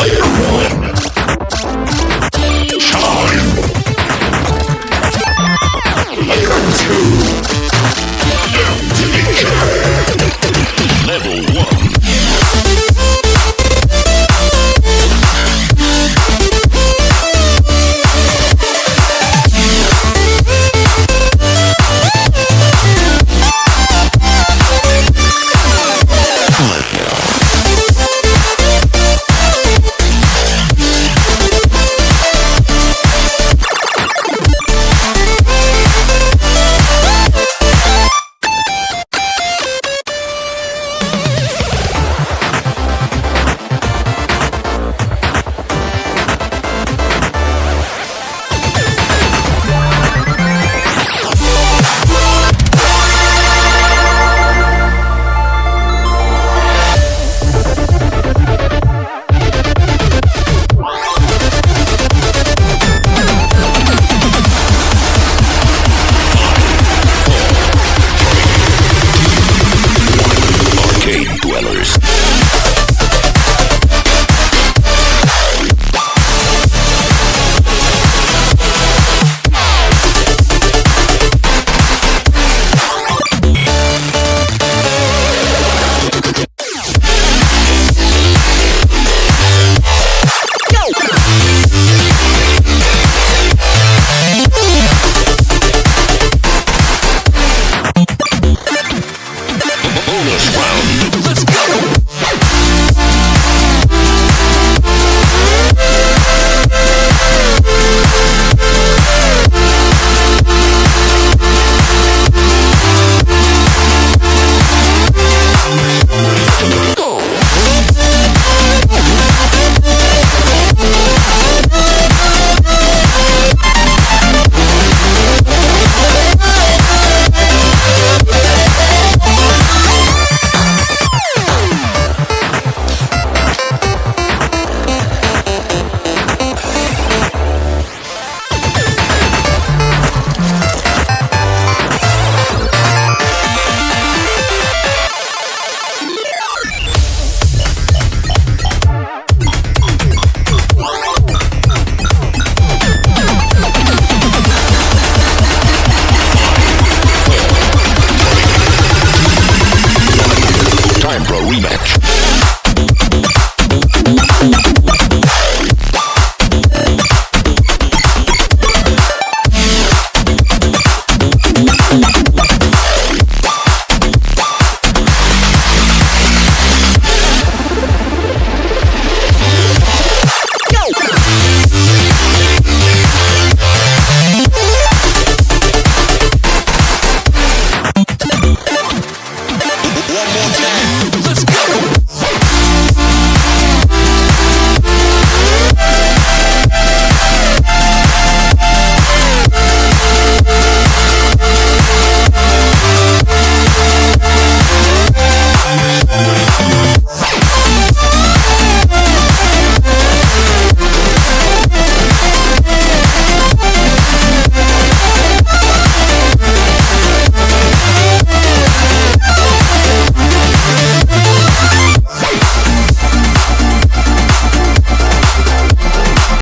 Player Time for a rematch. one.